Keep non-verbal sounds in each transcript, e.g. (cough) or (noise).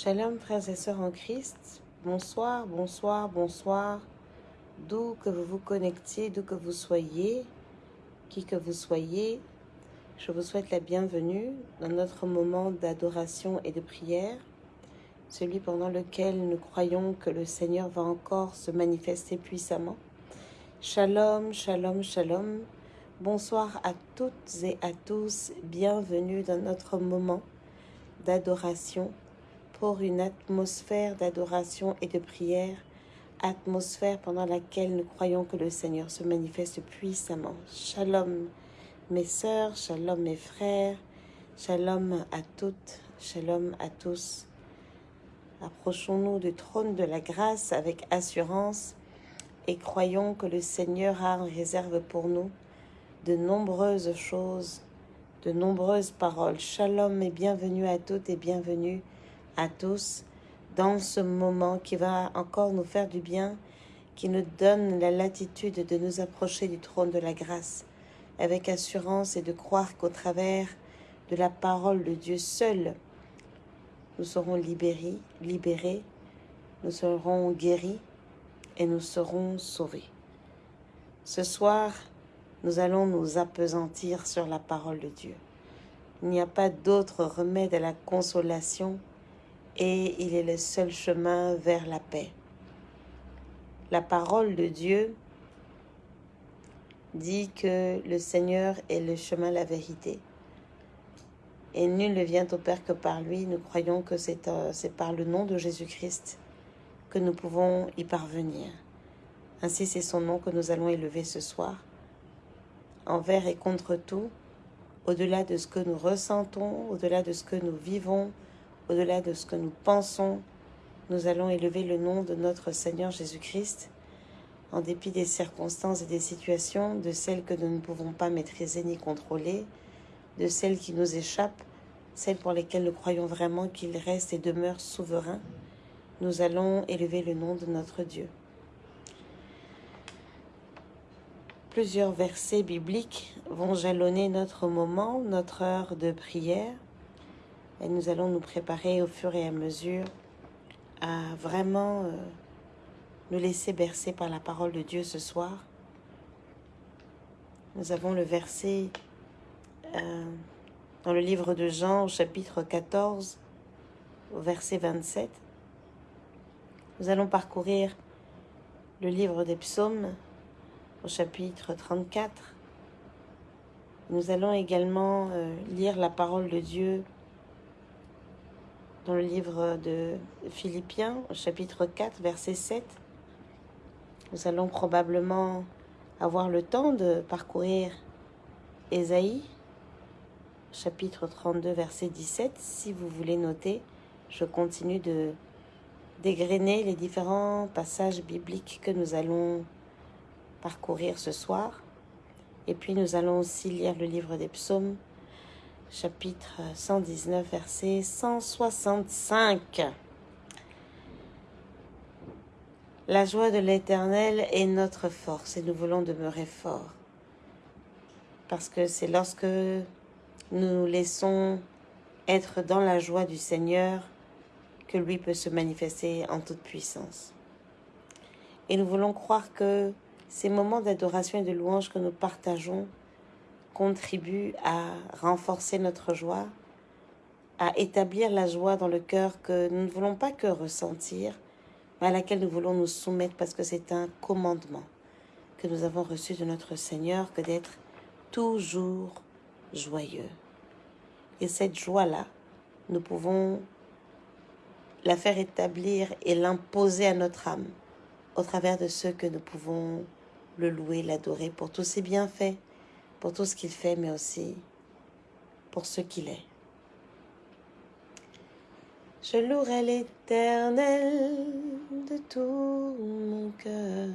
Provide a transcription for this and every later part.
Shalom frères et sœurs en Christ, bonsoir, bonsoir, bonsoir, d'où que vous vous connectiez, d'où que vous soyez, qui que vous soyez, je vous souhaite la bienvenue dans notre moment d'adoration et de prière, celui pendant lequel nous croyons que le Seigneur va encore se manifester puissamment. Shalom, shalom, shalom, bonsoir à toutes et à tous, bienvenue dans notre moment d'adoration pour une atmosphère d'adoration et de prière, atmosphère pendant laquelle nous croyons que le Seigneur se manifeste puissamment. Shalom mes sœurs, shalom mes frères, shalom à toutes, shalom à tous. Approchons-nous du trône de la grâce avec assurance et croyons que le Seigneur a en réserve pour nous de nombreuses choses, de nombreuses paroles. Shalom et bienvenue à toutes et bienvenue à tous dans ce moment qui va encore nous faire du bien, qui nous donne la latitude de nous approcher du trône de la grâce avec assurance et de croire qu'au travers de la parole de Dieu seul, nous serons libérés, libérés, nous serons guéris et nous serons sauvés. Ce soir, nous allons nous appesantir sur la parole de Dieu. Il n'y a pas d'autre remède à la consolation et il est le seul chemin vers la paix. La parole de Dieu dit que le Seigneur est le chemin, la vérité. Et nul ne vient au Père que par lui. Nous croyons que c'est euh, par le nom de Jésus-Christ que nous pouvons y parvenir. Ainsi, c'est son nom que nous allons élever ce soir. Envers et contre tout, au-delà de ce que nous ressentons, au-delà de ce que nous vivons, au-delà de ce que nous pensons, nous allons élever le nom de notre Seigneur Jésus-Christ, en dépit des circonstances et des situations, de celles que nous ne pouvons pas maîtriser ni contrôler, de celles qui nous échappent, celles pour lesquelles nous croyons vraiment qu'il reste et demeure souverain, nous allons élever le nom de notre Dieu. Plusieurs versets bibliques vont jalonner notre moment, notre heure de prière. Et nous allons nous préparer au fur et à mesure à vraiment euh, nous laisser bercer par la parole de Dieu ce soir. Nous avons le verset euh, dans le livre de Jean au chapitre 14 au verset 27. Nous allons parcourir le livre des psaumes au chapitre 34. Nous allons également euh, lire la parole de Dieu dans le livre de Philippiens, chapitre 4, verset 7. Nous allons probablement avoir le temps de parcourir Ésaïe, chapitre 32, verset 17. Si vous voulez noter, je continue de dégrainer les différents passages bibliques que nous allons parcourir ce soir. Et puis nous allons aussi lire le livre des psaumes, chapitre 119, verset 165. La joie de l'Éternel est notre force et nous voulons demeurer forts. Parce que c'est lorsque nous nous laissons être dans la joie du Seigneur que lui peut se manifester en toute puissance. Et nous voulons croire que ces moments d'adoration et de louange que nous partageons contribue à renforcer notre joie, à établir la joie dans le cœur que nous ne voulons pas que ressentir, mais à laquelle nous voulons nous soumettre parce que c'est un commandement que nous avons reçu de notre Seigneur que d'être toujours joyeux. Et cette joie-là, nous pouvons la faire établir et l'imposer à notre âme au travers de ce que nous pouvons le louer, l'adorer pour tous ses bienfaits, pour tout ce qu'il fait, mais aussi pour ce qu'il est. Je louerai l'Éternel de tout mon cœur.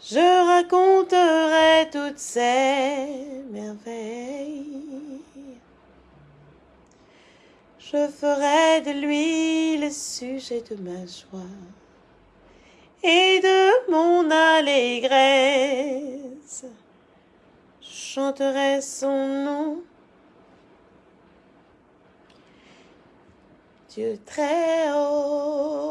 Je raconterai toutes ses merveilles. Je ferai de lui le sujet de ma joie et de mon allégresse. Chanterai son nom. Dieu très haut.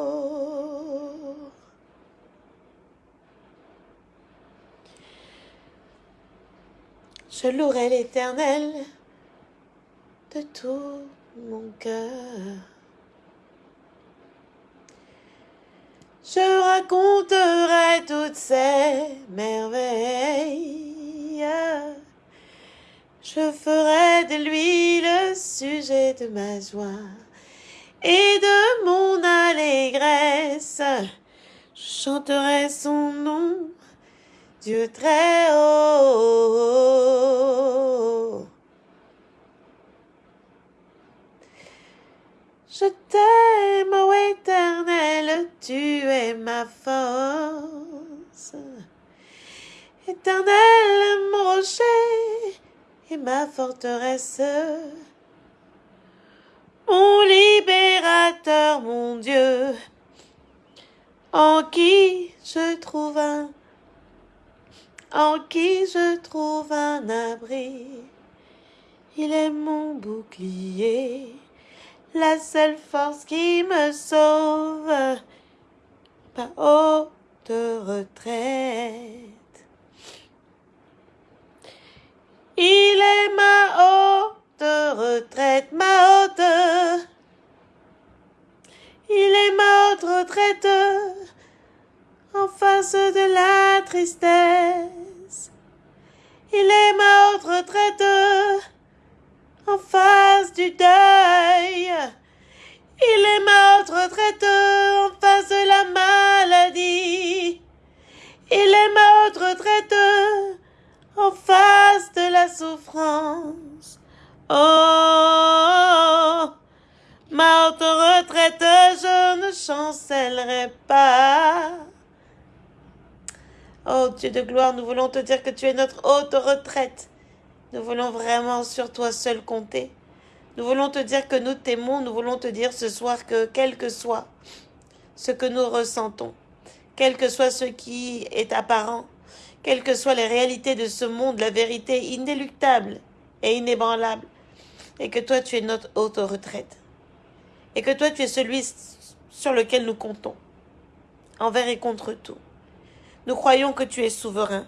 Je louerai l'Éternel de tout mon cœur. Je raconterai toutes ces merveilles. Je ferai de lui le sujet de ma joie et de mon allégresse. Je chanterai son nom, Dieu très haut. Je t'aime, ô tu es ma force. Éternel, mon rocher et ma forteresse. Mon libérateur, mon Dieu, en qui je trouve un, en qui je trouve un abri. Il est mon bouclier la seule force qui me sauve, ma haute retraite. Il est ma haute retraite, ma haute. Il est ma haute retraite en face de la tristesse. Il est ma haute retraite en face du deuil. Il est ma retraite en face de la maladie. Il est ma retraite en face de la souffrance. Oh, ma haute retraite, je ne chancellerai pas. Oh Dieu de gloire, nous voulons te dire que tu es notre haute retraite. Nous voulons vraiment sur toi seul compter. Nous voulons te dire que nous t'aimons. Nous voulons te dire ce soir que quel que soit ce que nous ressentons, quel que soit ce qui est apparent, quelles que soient les réalités de ce monde, la vérité inéluctable et inébranlable, et que toi tu es notre haute retraite, et que toi tu es celui sur lequel nous comptons, envers et contre tout. Nous croyons que tu es souverain,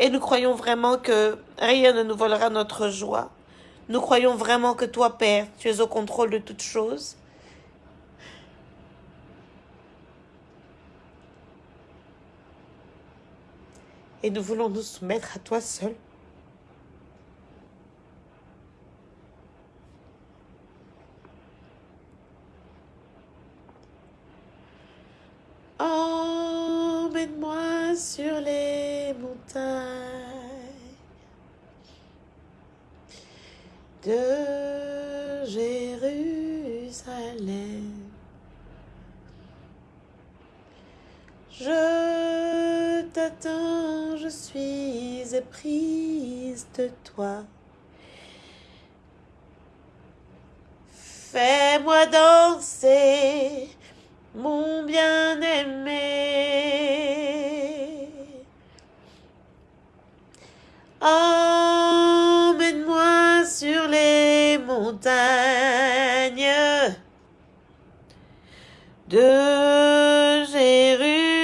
et nous croyons vraiment que rien ne nous volera notre joie. Nous croyons vraiment que toi, Père, tu es au contrôle de toutes choses. Et nous voulons nous soumettre à toi seul. Emmène-moi sur les montagnes de Jérusalem. Je t'attends, je suis éprise de toi. Fais-moi danser mon bien-aimé. Emmène-moi sur les montagnes de Jérusalem.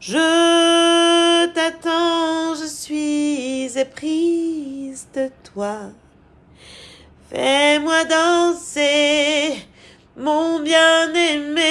Je t'attends, je suis éprise de toi. Fais-moi danser, mon bien-aimé.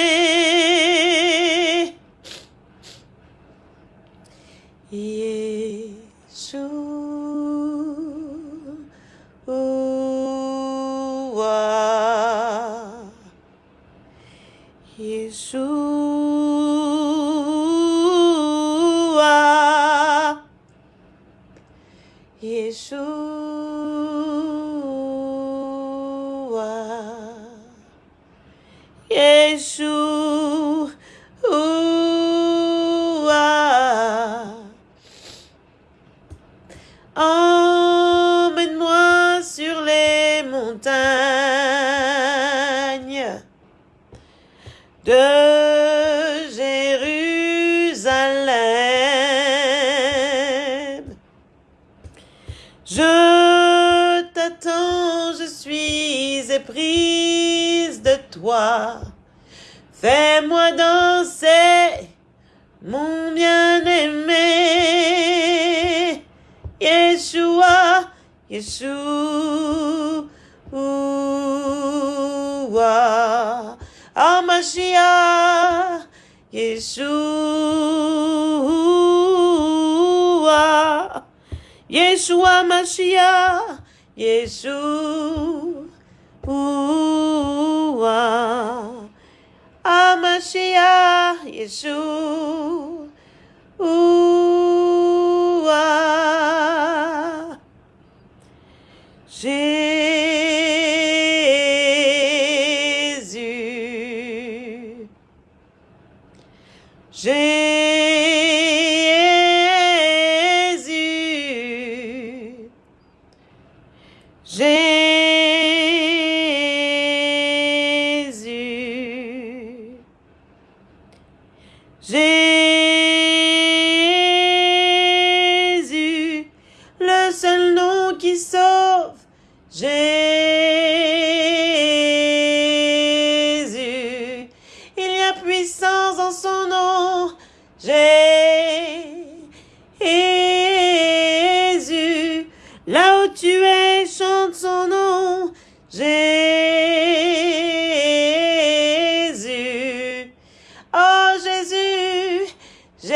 Jésus.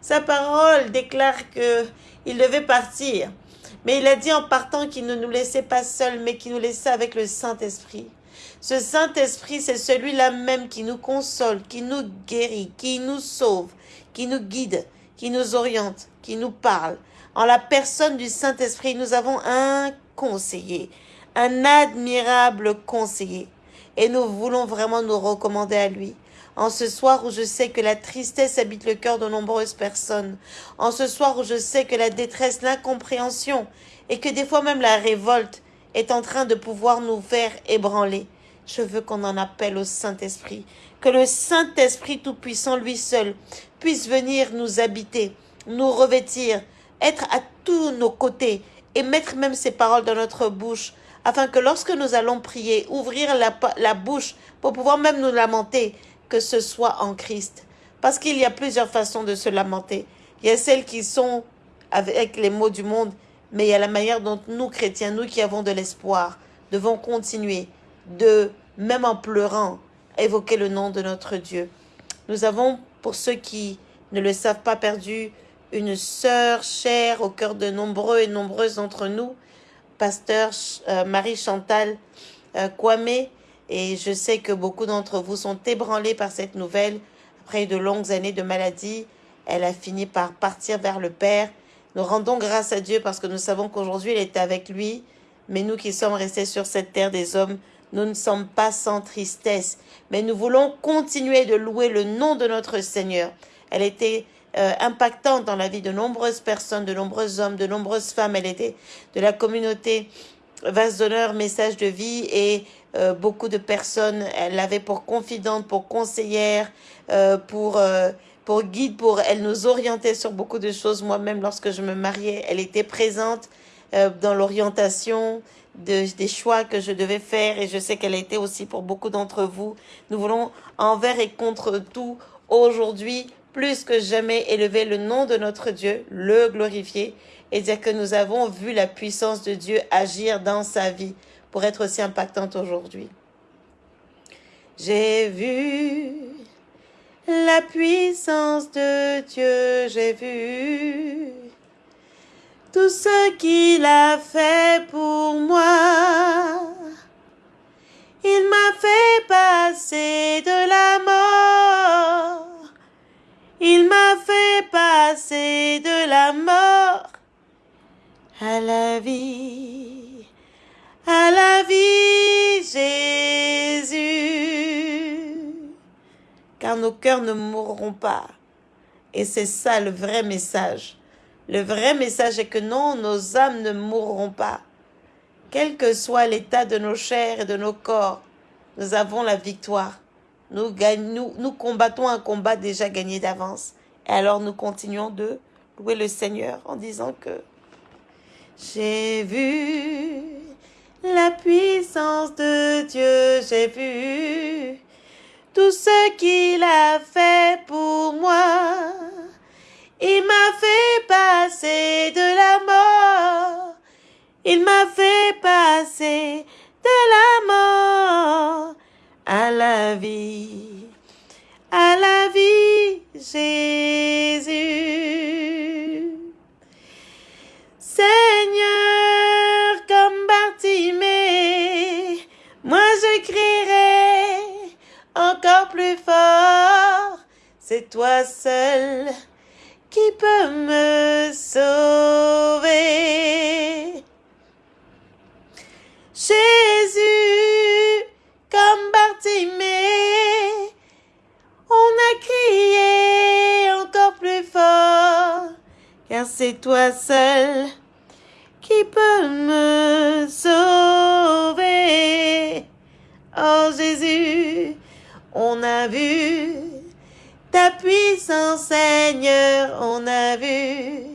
Sa parole déclare que il devait partir. Mais il a dit en partant qu'il ne nous laissait pas seuls, mais qu'il nous laissait avec le Saint-Esprit. Ce Saint-Esprit, c'est celui-là même qui nous console, qui nous guérit, qui nous sauve, qui nous guide, qui nous oriente, qui nous parle. En la personne du Saint-Esprit, nous avons un conseiller, un admirable conseiller. Et nous voulons vraiment nous recommander à lui. En ce soir où je sais que la tristesse habite le cœur de nombreuses personnes. En ce soir où je sais que la détresse, l'incompréhension et que des fois même la révolte est en train de pouvoir nous faire ébranler. Je veux qu'on en appelle au Saint-Esprit. Que le Saint-Esprit Tout-Puissant, lui seul, puisse venir nous habiter, nous revêtir, être à tous nos côtés et mettre même ses paroles dans notre bouche, afin que lorsque nous allons prier, ouvrir la, bouche pour pouvoir même nous lamenter, que ce soit en Christ. Parce qu'il y a plusieurs façons de se lamenter. Il y a celles qui sont avec les mots du monde, mais il y a la manière dont nous, chrétiens, nous qui avons de l'espoir, devons continuer de, même en pleurant, évoquer le nom de notre Dieu. Nous avons, pour ceux qui ne le savent pas, perdu une sœur chère au cœur de nombreux et nombreuses d'entre nous, pasteur euh, Marie-Chantal euh, Kwame, et je sais que beaucoup d'entre vous sont ébranlés par cette nouvelle. Après de longues années de maladie, elle a fini par partir vers le Père. Nous rendons grâce à Dieu parce que nous savons qu'aujourd'hui, elle est avec lui. Mais nous qui sommes restés sur cette terre des hommes, nous ne sommes pas sans tristesse. Mais nous voulons continuer de louer le nom de notre Seigneur. Elle était euh, impactante dans la vie de nombreuses personnes, de nombreux hommes, de nombreuses femmes. Elle était de la communauté Vase d'honneur, message de vie et euh, beaucoup de personnes, elle l'avait pour confidente, pour conseillère, euh, pour, euh, pour guide, pour elle nous orientait sur beaucoup de choses. Moi-même, lorsque je me mariais, elle était présente dans l'orientation de, des choix que je devais faire et je sais qu'elle a été aussi pour beaucoup d'entre vous. Nous voulons envers et contre tout aujourd'hui plus que jamais élever le nom de notre Dieu, le glorifier et dire que nous avons vu la puissance de Dieu agir dans sa vie pour être aussi impactante aujourd'hui. J'ai vu la puissance de Dieu, j'ai vu tout ce qu'il a fait pour moi. Il m'a fait passer de la mort. Il m'a fait passer de la mort à la vie, à la vie, Jésus. Car nos cœurs ne mourront pas. Et c'est ça le vrai message. Le vrai message est que non, nos âmes ne mourront pas. Quel que soit l'état de nos chairs et de nos corps, nous avons la victoire. Nous, nous, nous combattons un combat déjà gagné d'avance. Et alors nous continuons de louer le Seigneur en disant que J'ai vu la puissance de Dieu, j'ai vu tout ce qu'il a fait pour moi. Il m'a fait passer de la mort, il m'a fait passer de la mort à la vie, à la vie, Jésus. Seigneur, comme Bartimée, moi je crierai encore plus fort. C'est toi seul qui peut me sauver. Jésus, comme Bartimée, on a crié encore plus fort, car c'est toi seul qui peut me sauver. Oh Jésus, on a vu ta puissance Seigneur, on a vu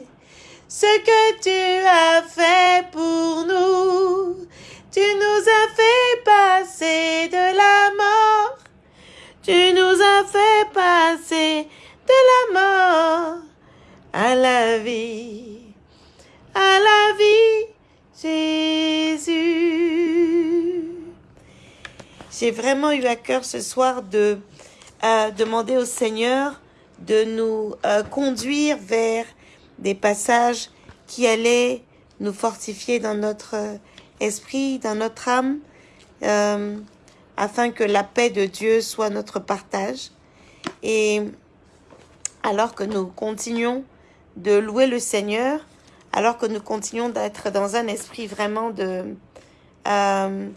ce que tu as fait pour nous. Tu nous as fait passer de la mort. Tu nous as fait passer de la mort à la vie à la vie, Jésus. J'ai vraiment eu à cœur ce soir de demander au Seigneur de nous euh, conduire vers des passages qui allaient nous fortifier dans notre esprit, dans notre âme, euh, afin que la paix de Dieu soit notre partage. Et alors que nous continuons de louer le Seigneur, alors que nous continuons d'être dans un esprit vraiment de, euh,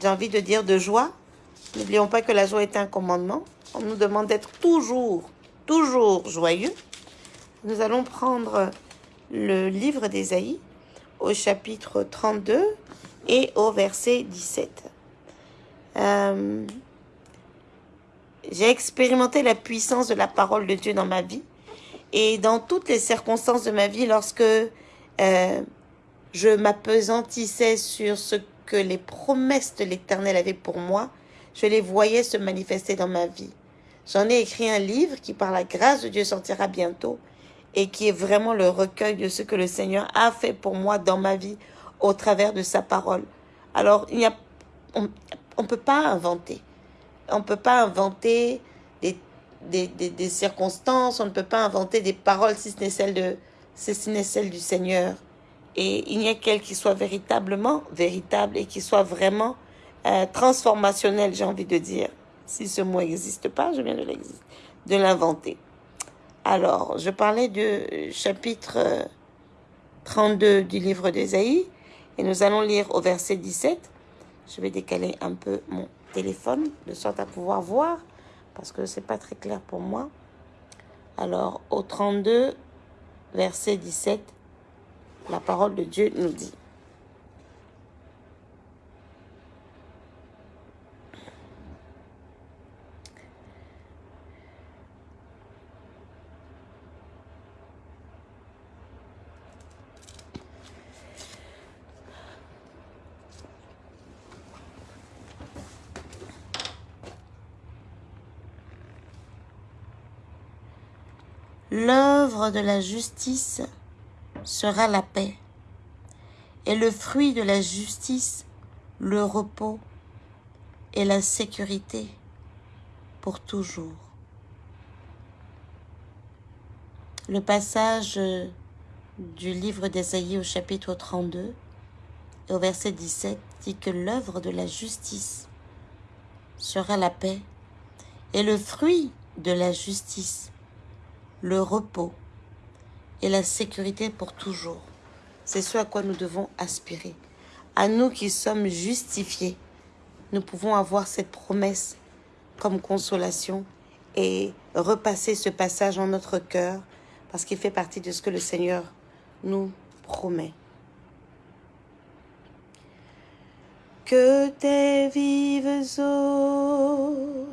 j'ai envie de dire, de joie. N'oublions pas que la joie est un commandement. On nous demande d'être toujours, toujours joyeux. Nous allons prendre le livre d'Ésaïe au chapitre 32 et au verset 17. Euh, j'ai expérimenté la puissance de la parole de Dieu dans ma vie et dans toutes les circonstances de ma vie, lorsque euh, je m'apesantissais sur ce que les promesses de l'Éternel avaient pour moi, je les voyais se manifester dans ma vie. J'en ai écrit un livre qui, par la grâce de Dieu, sortira bientôt et qui est vraiment le recueil de ce que le Seigneur a fait pour moi dans ma vie au travers de sa parole. Alors, il y a, on ne peut pas inventer. On ne peut pas inventer des des, circonstances, on ne peut pas inventer des paroles si ce n'est celle, de, si ce celle du Seigneur. Et il n'y a qu'elle qui soit véritablement véritable et qui soit vraiment euh, transformationnelle, j'ai envie de dire. Si ce mot n'existe pas, je viens de l'inventer. Alors, je parlais du chapitre 32 euh, du livre d'Ésaïe et nous allons lire au verset 17. Je vais décaler un peu mon téléphone de sorte à pouvoir voir parce que c'est pas très clair pour moi. Alors, au 32, verset 17, la parole de Dieu nous dit L'œuvre de la justice sera la paix, et le fruit de la justice, le repos et la sécurité pour toujours. Le passage du livre d'Ésaïe au chapitre 32 et au verset 17 dit que l'œuvre de la justice sera la paix et le fruit de la justice le repos et la sécurité pour toujours. C'est ce à quoi nous devons aspirer. À nous qui sommes justifiés, nous pouvons avoir cette promesse comme consolation et repasser ce passage en notre cœur parce qu'il fait partie de ce que le Seigneur nous promet. Que tes vives eaux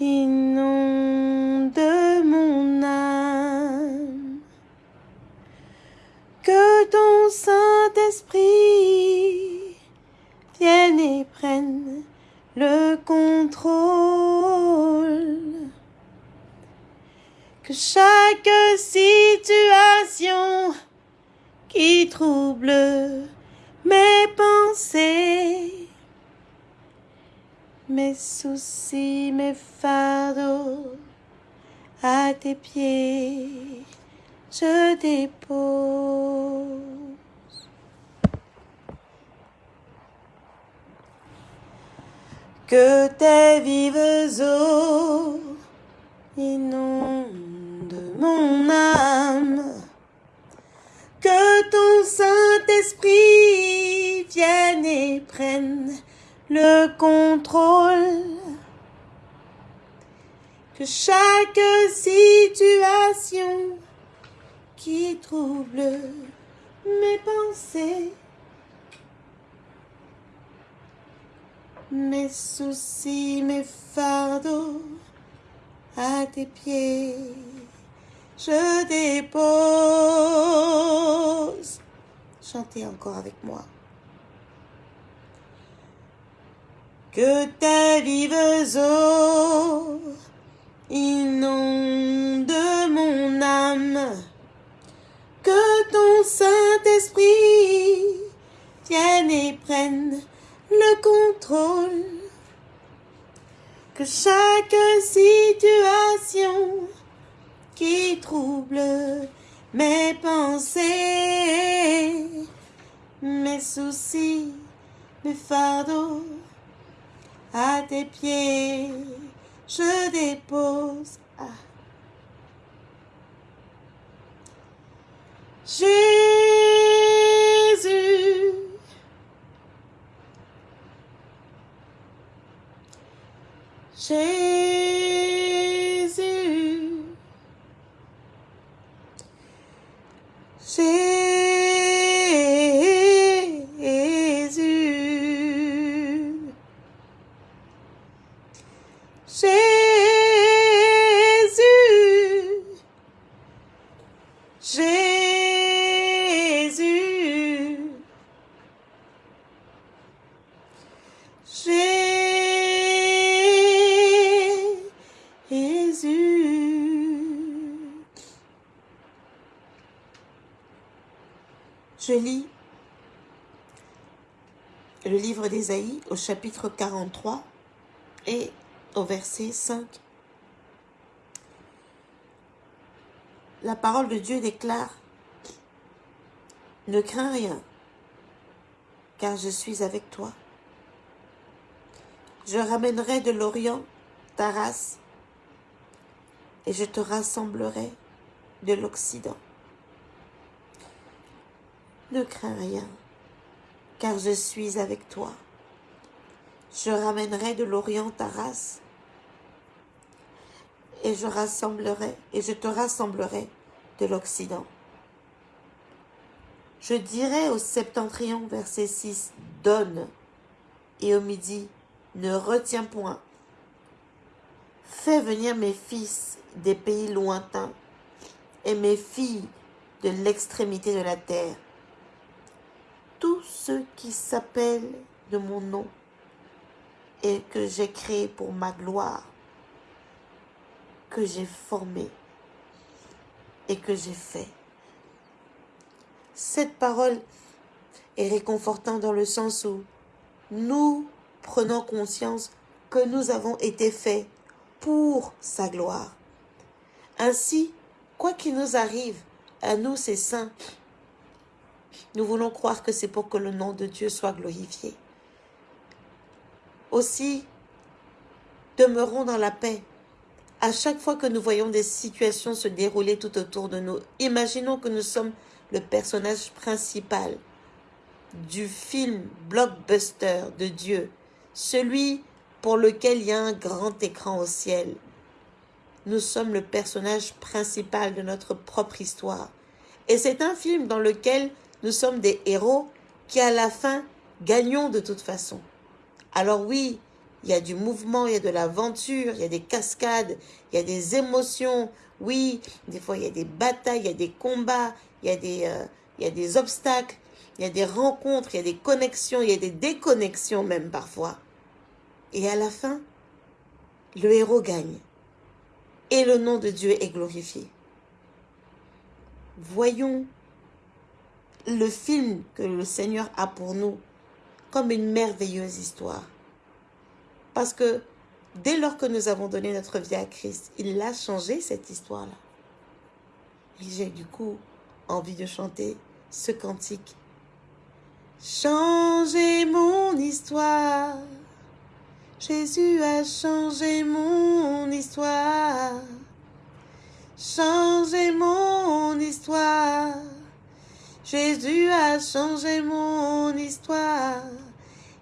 inonde mon âme. Que ton Saint-Esprit vienne et prenne le contrôle. Que chaque situation qui trouble mes pensées, mes soucis, mes fardeaux, à tes pieds, je dépose. Que tes vives eaux inondent mon âme. Que ton Saint-Esprit vienne et prenne le contrôle. Que chaque situation qui trouble mes pensées mes soucis, mes fardeaux à tes pieds, je dépose. Chantez encore avec moi. Que tes vives eaux inondent mon âme, que ton Saint-Esprit vienne et prenne le contrôle. Que chaque situation qui trouble mes pensées, mes soucis, mes fardeaux, à tes pieds, je dépose. Ah. Jésus. Jésus. Jésus. Au chapitre 43 et au verset 5. La parole de Dieu déclare Ne crains rien, car je suis avec toi. Je ramènerai de l'Orient ta race et je te rassemblerai de l'Occident. Ne crains rien, car je suis avec toi. Je ramènerai de l'Orient ta race et je rassemblerai et je te rassemblerai de l'Occident. Je dirai au septentrion, verset 6, donne, et au midi, ne retiens point. Fais venir mes fils des pays lointains et mes filles de l'extrémité de la terre. Tous ceux qui s'appellent de mon nom et que j'ai créé pour ma gloire, que j'ai formé et que j'ai fait. Cette parole est réconfortante dans le sens où nous prenons conscience que nous avons été faits pour sa gloire. Ainsi, quoi qu'il nous arrive, à nous, ces saints, nous voulons croire que c'est pour que le nom de Dieu soit glorifié. Aussi, demeurons dans la paix. À chaque fois que nous voyons des situations se dérouler tout autour de nous, imaginons que nous sommes le personnage principal du film blockbuster de Dieu, celui pour lequel il y a un grand écran au ciel. Nous sommes le personnage principal de notre propre histoire. Et c'est un film dans lequel nous sommes des héros qui, à la fin, gagnons de toute façon. Alors oui, il y a du mouvement, il y a de l'aventure, il y a des cascades, il y a des émotions. Oui, des fois, il y a des batailles, il y a des combats, il y a des, euh, il y a des obstacles, il y a des rencontres, il y a des connexions, il y a des déconnexions même parfois. Et à la fin, le héros gagne. Et le nom de Dieu est glorifié. Voyons le film que le Seigneur a pour nous comme une merveilleuse histoire. Parce que dès lors que nous avons donné notre vie à Christ, il a changé cette histoire-là. Et j'ai du coup envie de chanter ce cantique. Changez mon histoire. Jésus a changé mon histoire. Changez mon histoire. Jésus a changé mon histoire.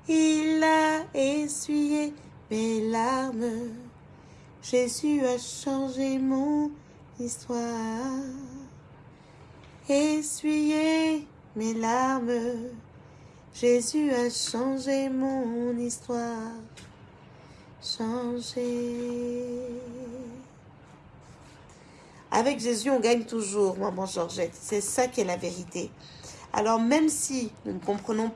Il a essuyé mes larmes. Jésus a changé mon histoire. Essuyé mes larmes. Jésus a changé mon histoire. Changé. Avec Jésus, on gagne toujours, maman Georgette. C'est ça qui est la vérité. Alors même si nous ne comprenons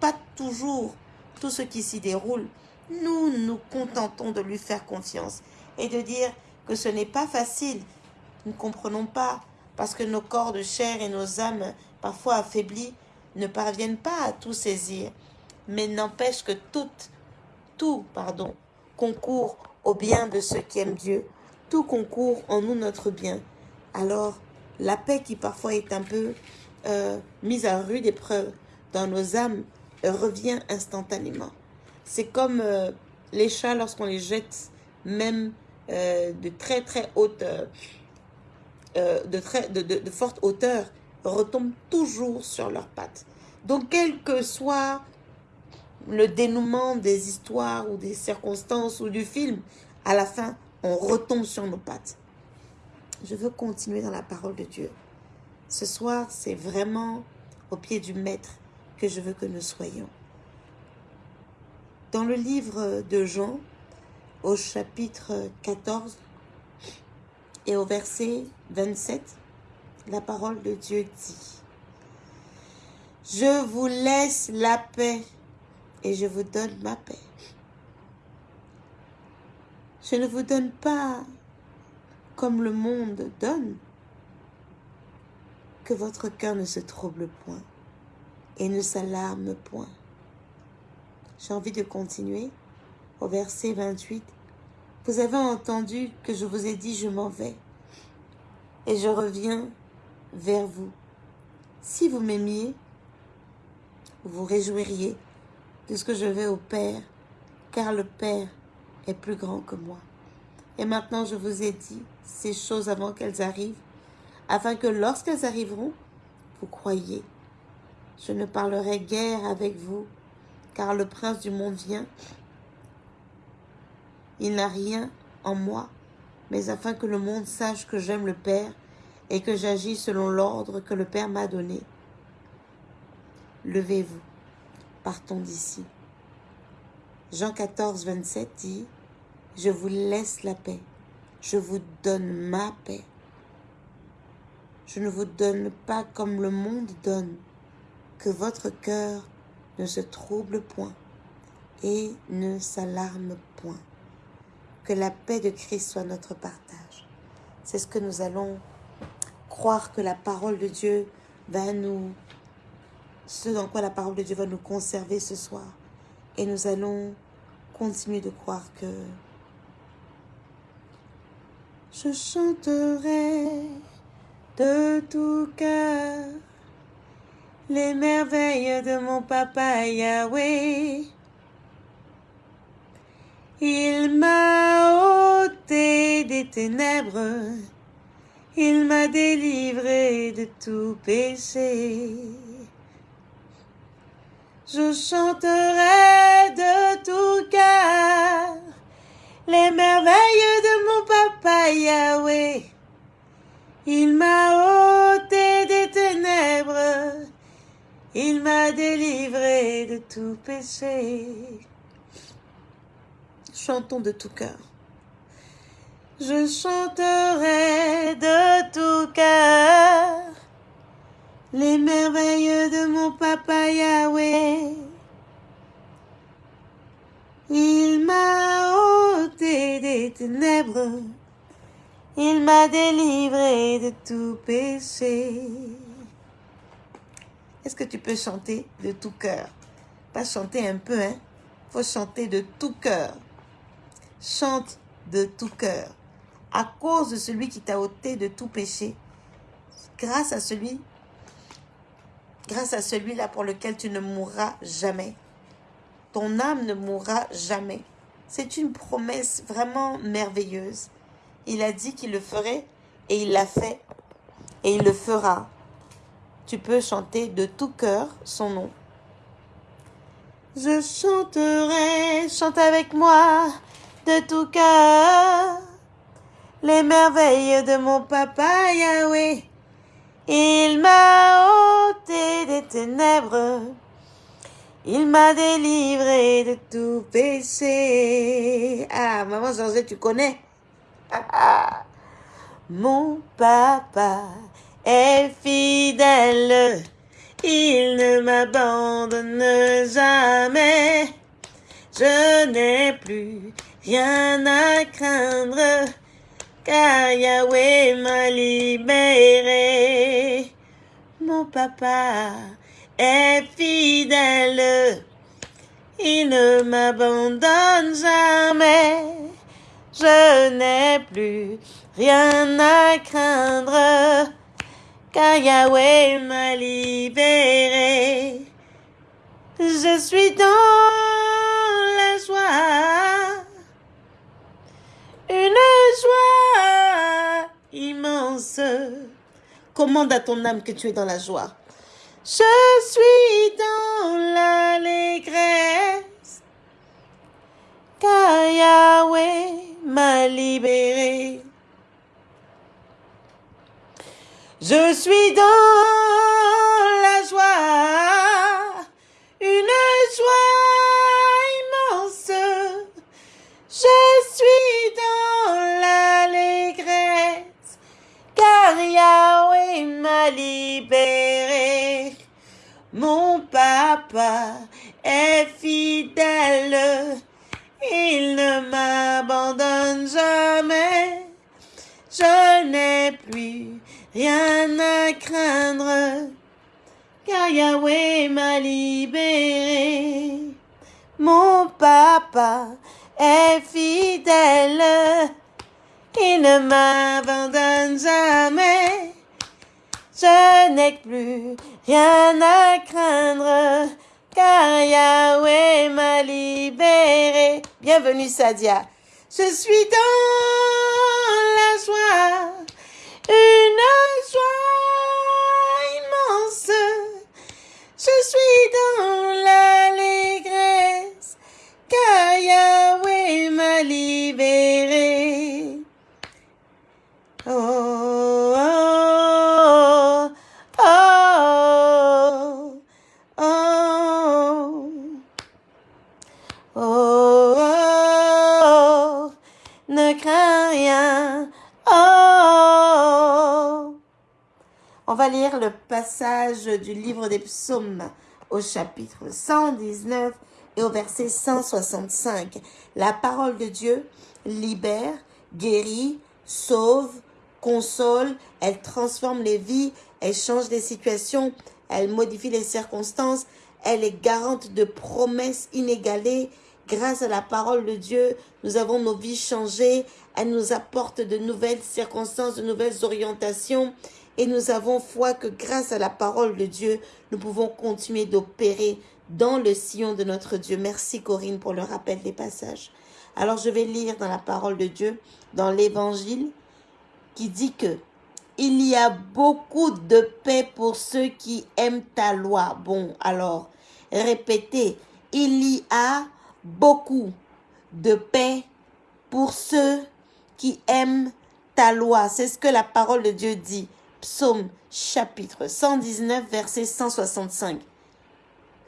pas toujours tout ce qui s'y déroule, nous nous contentons de lui faire confiance et de dire que ce n'est pas facile. Nous ne comprenons pas parce que nos corps de chair et nos âmes, parfois affaiblis, ne parviennent pas à tout saisir. Mais n'empêche que tout, tout, pardon, concourt au bien de ceux qui aiment Dieu, tout concourt en nous notre bien. Alors, la paix qui parfois est un peu euh, mise à rude épreuve dans nos âmes revient instantanément. C'est comme euh, les chats lorsqu'on les jette même euh, de très très haute, de, très, de, de, de forte hauteur, retombent toujours sur leurs pattes. Donc, quel que soit le dénouement des histoires ou des circonstances ou du film, à la fin, on retombe sur nos pattes. Je veux continuer dans la parole de Dieu. Ce soir, c'est vraiment au pied du Maître que je veux que nous soyons. Dans le livre de Jean, au chapitre 14 et au verset 27, la parole de Dieu dit Je vous laisse la paix et je vous donne ma paix. Je ne vous donne pas comme le monde donne, que votre cœur ne se trouble point et ne s'alarme point. J'ai envie de continuer au verset 28. Vous avez entendu que je vous ai dit je m'en vais et je reviens vers vous. Si vous m'aimiez, vous réjouiriez de ce que je vais au Père, car le Père est plus grand que moi. Et maintenant, je vous ai dit ces choses avant qu'elles arrivent, afin que lorsqu'elles arriveront, vous croyez. Je ne parlerai guère avec vous, car le prince du monde vient. Il n'a rien en moi, mais afin que le monde sache que j'aime le Père et que j'agis selon l'ordre que le Père m'a donné. Levez-vous, partons d'ici. Jean 14, 27 dit, Je vous laisse la paix, je vous donne ma paix. Je ne vous donne pas comme le monde donne, que votre cœur ne se trouble point et ne s'alarme point. Que la paix de Christ soit notre partage. C'est ce que nous allons croire que la parole de Dieu va nous, ce dans quoi la parole de Dieu va nous conserver ce soir. Et nous allons continuer de croire que je chanterai de tout cœur les merveilles de mon papa Yahweh. Il m'a ôté des ténèbres, il m'a délivré de tout péché. Je chanterai de tout cœur les merveilles de mon papa Yahweh. Il m'a ôté des ténèbres, il m'a délivré de tout péché. Chantons de tout cœur. Je chanterai de tout cœur les merveilles de mon papa Yahweh. Il m'a ôté des ténèbres, il m'a délivré de tout péché. Est-ce que tu peux chanter de tout cœur? Pas chanter un peu, hein faut chanter de tout cœur. Chante de tout cœur. À cause de celui qui t'a ôté de tout péché. Grâce à celui, grâce à celui-là pour lequel tu ne mourras jamais. Ton âme ne mourra jamais. C'est une promesse vraiment merveilleuse. Il a dit qu'il le ferait et il l'a fait et il le fera. Tu peux chanter de tout cœur son nom. Je chanterai, chante avec moi de tout cœur les merveilles de mon papa Yahweh. Il m'a ôté des ténèbres, il m'a délivré de tout péché. Ah, maman Georgette, tu connais? Mon papa est fidèle. Il ne m'abandonne jamais. Je n'ai plus rien à craindre, car Yahweh m'a libéré. Mon papa est fidèle, il ne m'abandonne jamais. Je n'ai plus rien à craindre car Yahweh m'a libéré. Je suis dans la joie, une joie immense. Commande à ton âme que tu es dans la joie. Je suis dans l'allégresse, car Yahweh m'a libéré. Je suis dans la joie, une joie immense. Je suis dans l'allégresse, car Yahweh m'a libéré. Mon papa est fidèle, il ne m'abandonne jamais. Je n'ai plus rien à craindre, car Yahweh m'a libéré. Mon papa est fidèle, il ne m'abandonne jamais. Je n'ai plus rien à craindre, car Yahweh m'a libéré. Bienvenue Sadia. Je suis dans la joie une joie immense. Je suis dans l'allégresse, lire le passage du livre des psaumes au chapitre 119 et au verset 165. La parole de Dieu libère, guérit, sauve, console, elle transforme les vies, elle change les situations, elle modifie les circonstances, elle est garante de promesses inégalées. Grâce à la parole de Dieu, nous avons nos vies changées. Elle nous apporte de nouvelles circonstances, de nouvelles orientations et nous avons foi que grâce à la parole de Dieu, nous pouvons continuer d'opérer dans le sillon de notre Dieu. Merci Corinne pour le rappel des passages. Alors je vais lire dans la parole de Dieu, dans l'évangile, qui dit que il y a beaucoup de paix pour ceux qui aiment ta loi. Bon, alors, répétez, il y a beaucoup de paix pour ceux qui aiment ta loi. C'est ce que la parole de Dieu dit. Psaume chapitre 119, verset 165.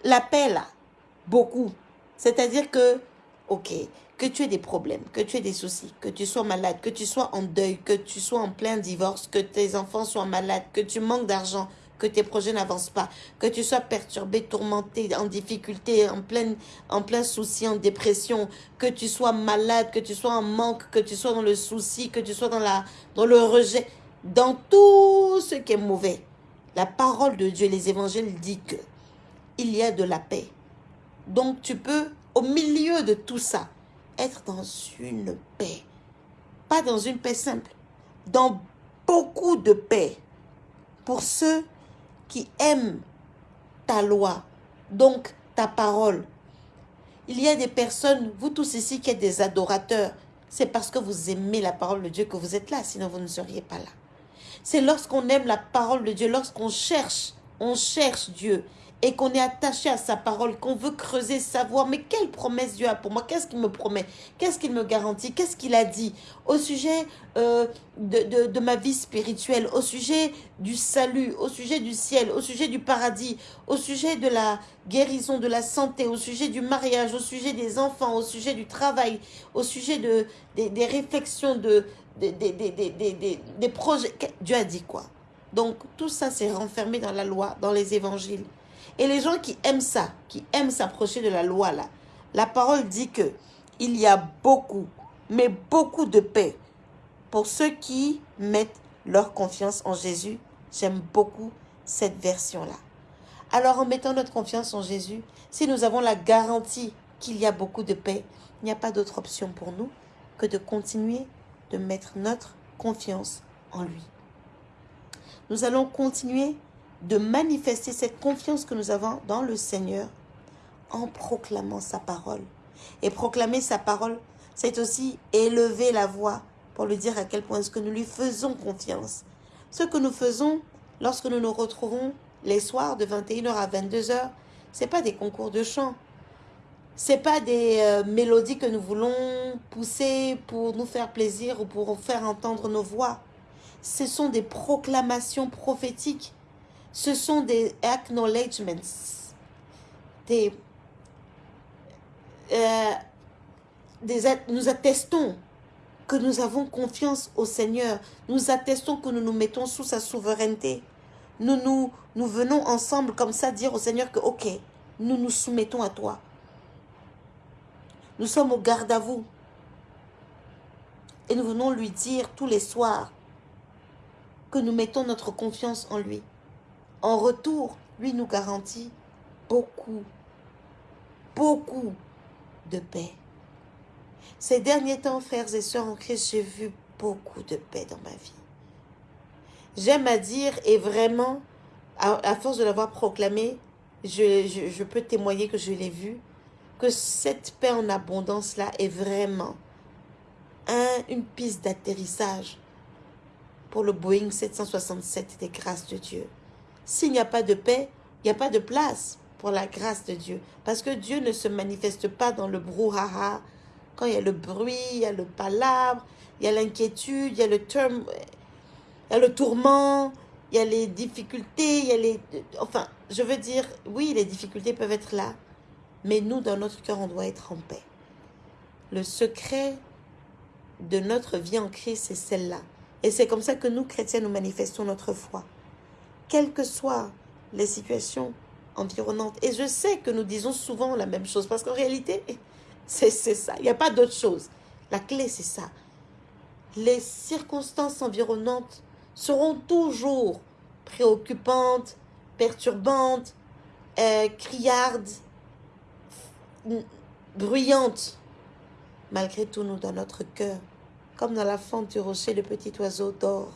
L'appel, beaucoup. C'est-à-dire que, ok, que tu aies des problèmes, que tu aies des soucis, que tu sois malade, que tu sois en deuil, que tu sois en plein divorce, que tes enfants soient malades, que tu manques d'argent, que tes projets n'avancent pas, que tu sois perturbé, tourmenté, en difficulté, en plein, en plein souci, en dépression, que tu sois malade, que tu sois en manque, que tu sois dans le souci, que tu sois dans, la, dans le rejet, dans tout ce qui est mauvais. La parole de Dieu, les évangiles dit que il y a de la paix. Donc tu peux, au milieu de tout ça, être dans une paix. Pas dans une paix simple, dans beaucoup de paix pour ceux qui aiment ta loi, donc ta parole. Il y a des personnes, vous tous ici qui êtes des adorateurs, c'est parce que vous aimez la parole de Dieu que vous êtes là, sinon vous ne seriez pas là. C'est lorsqu'on aime la parole de Dieu, lorsqu'on cherche, on cherche Dieu, et qu'on est attaché à sa parole, qu'on veut creuser, savoir, mais quelle promesse Dieu a pour moi? Qu'est-ce qu'il me promet? Qu'est-ce qu'il me garantit? Qu'est-ce qu'il a dit? Au sujet euh, de, de, ma vie spirituelle, au sujet du salut, au sujet du ciel, au sujet du paradis, au sujet de la guérison, de la santé, au sujet du mariage, au sujet des enfants, au sujet du travail, au sujet de, des, des réflexions, de, des, des, des projets. Dieu a dit quoi? Donc tout ça c'est renfermé dans la loi, dans les évangiles. Et les gens qui aiment ça, qui aiment s'approcher de la loi là, la parole dit que il y a beaucoup, mais beaucoup de paix pour ceux qui mettent leur confiance en Jésus. J'aime beaucoup cette version-là. Alors en mettant notre confiance en Jésus, si nous avons la garantie qu'il y a beaucoup de paix, il n'y a pas d'autre option pour nous que de continuer de mettre notre confiance en lui. Nous allons continuer de manifester cette confiance que nous avons dans le Seigneur en proclamant sa parole. Et proclamer sa parole, c'est aussi élever la voix pour lui dire à quel point est-ce que nous lui faisons confiance. Ce que nous faisons lorsque nous nous retrouvons les soirs de 21h à 22h, c'est pas des concours de chant. C'est pas des euh, mélodies que nous voulons pousser pour nous faire plaisir ou pour faire entendre nos voix. Ce sont des proclamations prophétiques ce sont des acknowledgements, euh, nous attestons que nous avons confiance au Seigneur. Nous attestons que nous nous mettons sous sa souveraineté. Nous, nous, nous venons ensemble comme ça dire au Seigneur que, ok, nous nous soumettons à toi. Nous sommes au garde à vous. Et nous venons lui dire tous les soirs que nous mettons notre confiance en lui. En retour, lui nous garantit beaucoup, beaucoup de paix. Ces derniers temps, frères et sœurs en Christ, j'ai vu beaucoup de paix dans ma vie. J'aime à dire, et vraiment, à, force de l'avoir proclamé, je, peux témoigner que je l'ai vu, que cette paix en abondance-là est vraiment une piste d'atterrissage pour le Boeing 767 des grâces de Dieu. S'il n'y a pas de paix, il n'y a pas de place pour la grâce de Dieu. Parce que Dieu ne se manifeste pas dans le brouhaha. Quand il y a le bruit, il y a le palabre, il y a l'inquiétude, il y a le il y a le tourment, il y a les difficultés, il y a les... Enfin, je veux dire, oui, les difficultés peuvent être là. Mais nous, dans notre cœur, on doit être en paix. Le secret de notre vie en Christ, c'est celle-là. Et c'est comme ça que nous, chrétiens, nous manifestons notre foi quelles que soient les situations environnantes. Et je sais que nous disons souvent la même chose, parce qu'en réalité, (laughs) c'est ça. Il n'y a pas d'autre chose. La clé, c'est ça. Les circonstances environnantes seront toujours préoccupantes, perturbantes, euh, criardes, bruyantes. Malgré tout, nous, dans notre cœur, comme dans la fente du rocher, le petit oiseau dort.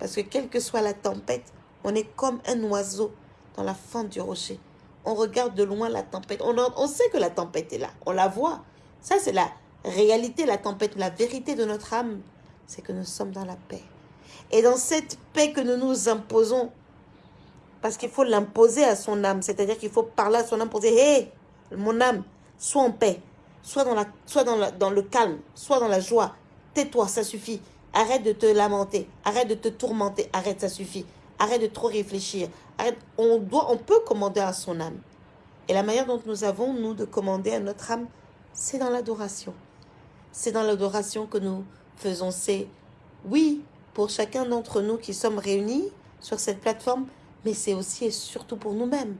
Parce que quelle que soit la tempête, on est comme un oiseau dans la fente du rocher. On regarde de loin la tempête. On, on sait que la tempête est là. On la voit. Ça, c'est la réalité, la tempête. La vérité de notre âme, c'est que nous sommes dans la paix. Et dans cette paix que nous nous imposons, parce qu'il faut l'imposer à son âme, c'est-à-dire qu'il faut parler à son âme pour dire, hé, mon âme, sois en paix, sois dans, la, sois dans, dans le calme, sois dans la joie, tais-toi, ça suffit. Arrête de te lamenter, arrête de te tourmenter, arrête, ça suffit. Arrête de trop réfléchir. On, doit, peut commander à son âme. Et la manière dont nous avons, nous, de commander à notre âme, c'est dans l'adoration. C'est dans l'adoration que nous faisons. C'est, oui, pour chacun d'entre nous qui sommes réunis sur cette plateforme, mais c'est aussi et surtout pour nous-mêmes.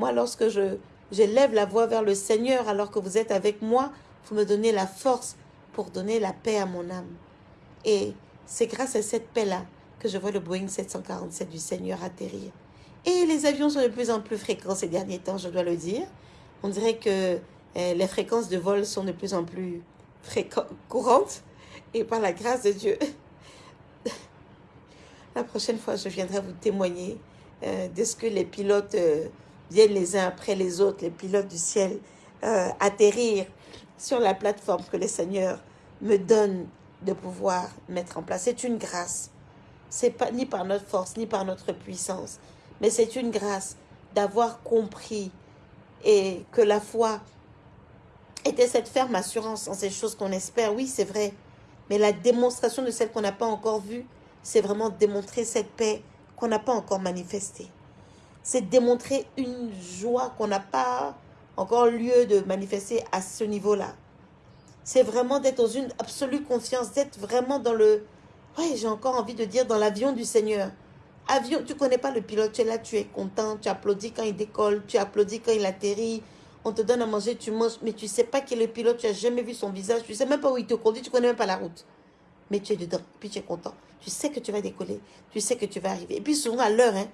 Moi, lorsque je j'élève la voix vers le Seigneur alors que vous êtes avec moi, vous me donnez la force pour donner la paix à mon âme. Et c'est grâce à cette paix-là je vois le Boeing 747 du Seigneur atterrir. Et les avions sont de plus en plus fréquents ces derniers temps, je dois le dire. On dirait que eh, les fréquences de vol sont de plus en plus courantes. Et par la grâce de Dieu, (laughs) la prochaine fois, je viendrai vous témoigner euh, de ce que les pilotes euh, viennent les uns après les autres, les pilotes du ciel, euh, atterrir sur la plateforme que le Seigneur me donne de pouvoir mettre en place. C'est une grâce. C'est pas ni par notre force, ni par notre puissance, mais c'est une grâce d'avoir compris et que la foi était cette ferme assurance en ces choses qu'on espère. Oui, c'est vrai. Mais la démonstration de celle qu'on n'a pas encore vue, c'est vraiment démontrer cette paix qu'on n'a pas encore manifestée. C'est démontrer une joie qu'on n'a pas encore lieu de manifester à ce niveau-là. C'est vraiment d'être dans une absolue confiance, d'être vraiment dans le... Oui, j'ai encore envie de dire dans l'avion du Seigneur. Avion, tu connais pas le pilote, tu es là, tu es content, tu applaudis quand il décolle, tu applaudis quand il atterrit, on te donne à manger, tu manges, mais tu sais pas qui est le pilote, tu n'as jamais vu son visage, tu sais même pas où il te conduit, tu connais même pas la route. Mais tu es dedans, puis tu es content. Tu sais que tu vas décoller, tu sais que tu vas arriver. Et puis souvent à l'heure, hein,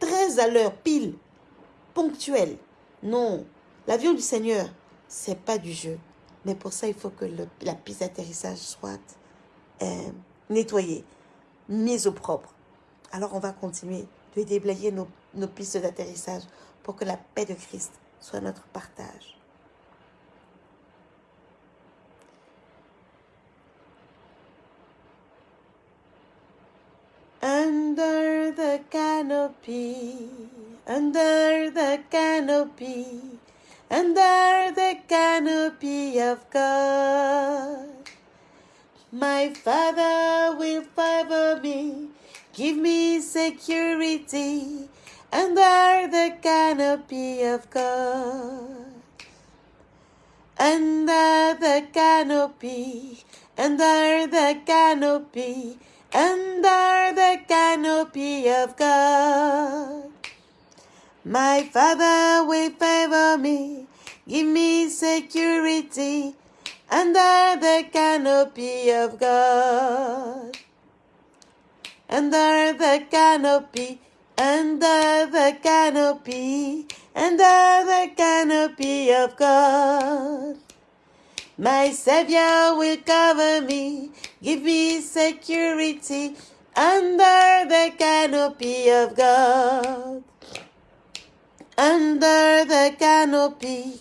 très à l'heure, pile, ponctuel. Non, l'avion du Seigneur, c'est pas du jeu. Mais pour ça, il faut que la piste d'atterrissage soit euh, nettoyée, mise au propre. Alors on va continuer de déblayer nos, nos pistes d'atterrissage pour que la paix de Christ soit notre partage. Under the canopy, under the canopy, under the canopy of God. My Father will favor me, give me security under the canopy of God. Under the canopy, under the canopy, under the canopy of God. My Father will favor me, give me security under the canopy of God. Under the canopy, under the canopy, under the canopy of God. My Savior will cover me, give me security under the canopy of God. Under the canopy,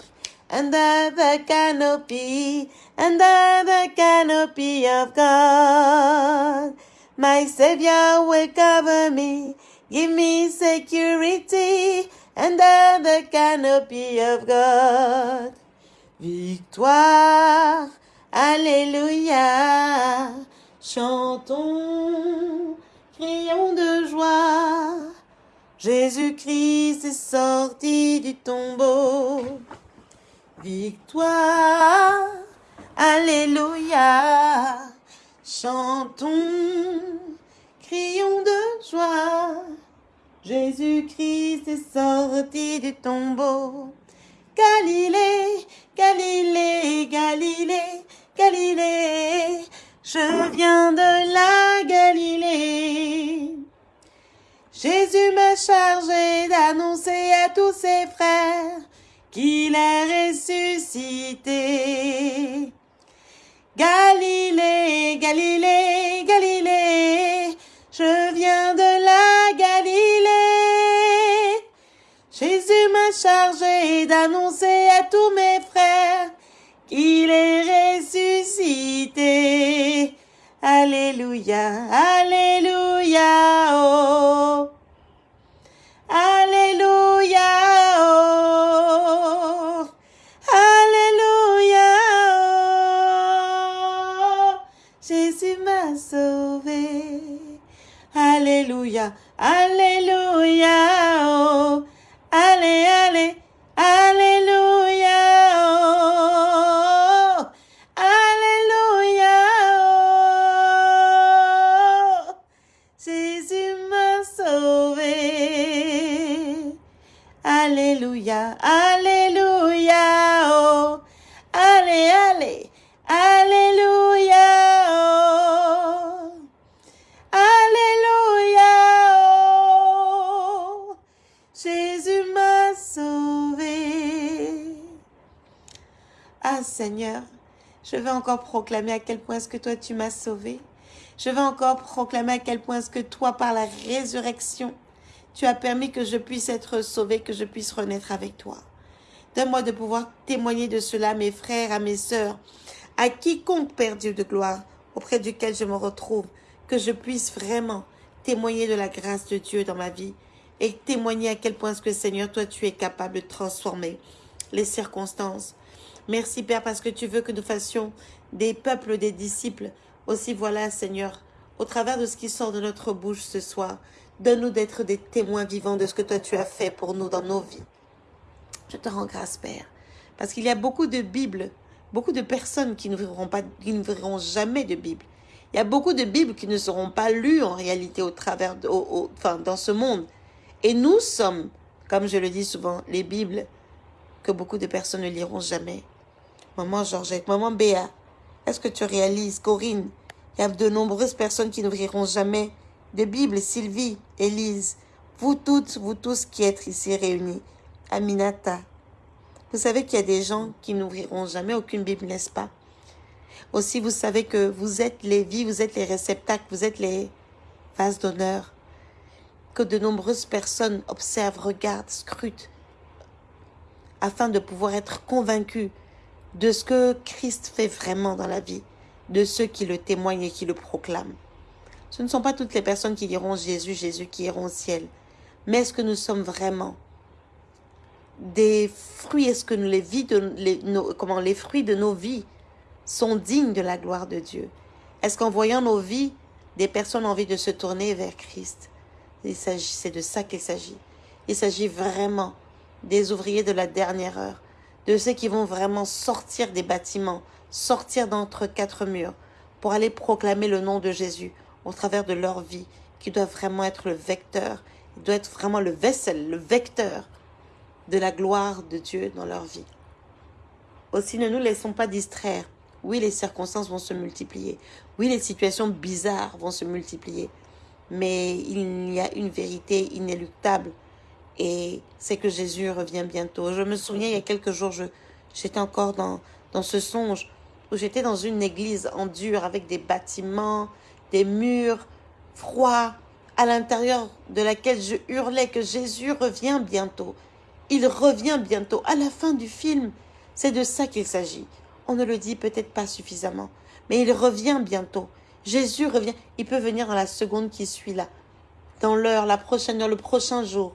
under the canopy, under the canopy of God. My Savior will cover me, give me security under the canopy of God. Victoire, Alléluia, chantons, crions de joie. Jésus-Christ est sorti du tombeau. Victoire, Alléluia, chantons, crions de joie. Jésus-Christ est sorti du tombeau. Galilée, Galilée, Galilée, Galilée, je viens de la Galilée. Jésus m'a chargé d'annoncer à tous ses frères qu'il est ressuscité. Galilée, Galilée, Galilée, je viens de la Galilée. Jésus m'a chargé d'annoncer à tous mes frères qu'il est ressuscité. Alléluia, Alléluia, oh. Seigneur, je veux encore proclamer à quel point est-ce que toi tu m'as sauvé. Je veux encore proclamer à quel point est-ce que toi, par la résurrection, tu as permis que je puisse être sauvé, que je puisse renaître avec toi. Donne-moi de pouvoir témoigner de cela à mes frères, à mes sœurs, à quiconque, Père Dieu de gloire, auprès duquel je me retrouve, que je puisse vraiment témoigner de la grâce de Dieu dans ma vie et témoigner à quel point ce que Seigneur, toi, tu es capable de transformer les circonstances. Merci Père parce que tu veux que nous fassions des peuples, des disciples. Aussi voilà Seigneur, au travers de ce qui sort de notre bouche ce soir, donne-nous d'être des témoins vivants de ce que toi tu as fait pour nous dans nos vies. Je te rends grâce, Père. Parce qu'il y a beaucoup de Bibles, beaucoup de personnes qui ne verront, pas, qui ne verront jamais de Bible. Il y a beaucoup de Bibles qui ne seront pas lues en réalité au travers, enfin, dans ce monde. Et nous sommes, comme je le dis souvent, les Bibles que beaucoup de personnes ne liront jamais. Maman Georgette, maman Béa, est-ce que tu réalises, Corinne, il y a de nombreuses personnes qui n'ouvriront jamais de Bible, Sylvie, Élise, vous toutes, vous tous qui êtes ici réunis, Aminata. Vous savez qu'il y a des gens qui n'ouvriront jamais aucune Bible, n'est-ce pas? Aussi, vous savez que vous êtes les vies, vous êtes les réceptacles, vous êtes les vases d'honneur. Que de nombreuses personnes observent, regardent, scrutent, afin de pouvoir être convaincus de ce que Christ fait vraiment dans la vie, de ceux qui le témoignent et qui le proclament. Ce ne sont pas toutes les personnes qui diront Jésus, Jésus, qui iront au ciel. Mais est-ce que nous sommes vraiment des fruits, est-ce que les, vies de, les, comment, les fruits de nos vies sont dignes de la gloire de Dieu? Est-ce qu'en voyant nos vies, des personnes ont envie de se tourner vers Christ? C'est de ça qu'il s'agit. Il s'agit vraiment des ouvriers de la dernière heure, de ceux qui vont vraiment sortir des bâtiments, sortir d'entre quatre murs, pour aller proclamer le nom de Jésus au travers de leur vie, qui doit vraiment être le vecteur, doit être vraiment le vaisselle, le vecteur de la gloire de Dieu dans leur vie. Aussi, ne nous laissons pas distraire. Oui, les circonstances vont se multiplier. Oui, les situations bizarres vont se multiplier. Mais il y a une vérité inéluctable. Et c'est que Jésus revient bientôt. Je me souviens, il y a quelques jours, j'étais encore dans, dans ce songe où j'étais dans une église en dur avec des bâtiments, des murs froids, à l'intérieur de laquelle je hurlais que Jésus revient bientôt. Il revient bientôt. À la fin du film, c'est de ça qu'il s'agit. On ne le dit peut-être pas suffisamment, mais il revient bientôt. Jésus revient. Il peut venir dans la seconde qui suit là, dans l'heure, la prochaine heure, le prochain jour.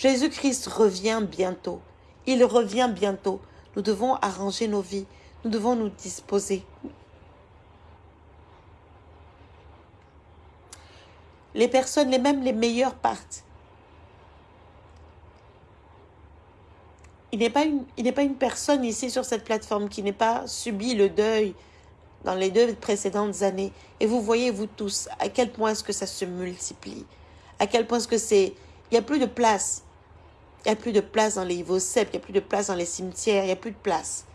Jésus-Christ revient bientôt. Il revient bientôt. Nous devons arranger nos vies. Nous devons nous disposer. Les personnes, les mêmes les meilleures partent. il n'est pas, une, pas une personne ici sur cette plateforme qui n'ait pas subi le deuil dans les deux précédentes années. Et vous voyez, vous tous, à quel point est-ce que ça se multiplie? À quel point est-ce que c'est... Il n'y a plus de place. Il n'y a plus de place dans les Vosep, il n'y a plus de place dans les cimetières, il n'y a plus de place.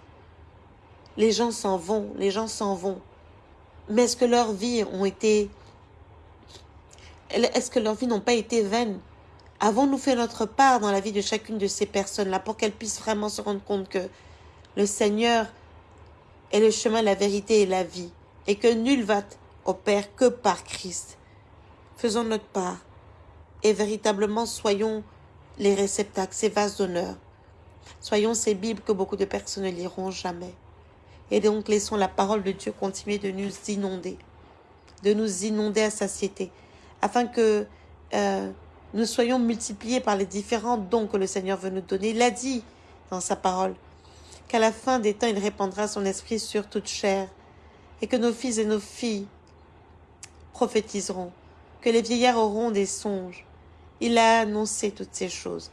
Les gens s'en vont, les gens s'en vont. Mais est-ce que leurs vies ont été... Est-ce que leurs vies n'ont pas été vaines? Avons-nous fait notre part dans la vie de chacune de ces personnes-là pour qu'elles puissent vraiment se rendre compte que le Seigneur est le chemin, la vérité et la vie et que nul va au Père que par Christ? Faisons notre part et véritablement soyons les réceptacles, ces vases d'honneur. Soyons ces Bibles que beaucoup de personnes ne liront jamais. Et donc laissons la parole de Dieu continuer de nous inonder, de nous inonder à satiété, afin que euh, nous soyons multipliés par les différents dons que le Seigneur veut nous donner. Il a dit dans sa parole qu'à la fin des temps, il répandra son esprit sur toute chair et que nos fils et nos filles prophétiseront, que les vieillards auront des songes. Il a annoncé toutes ces choses.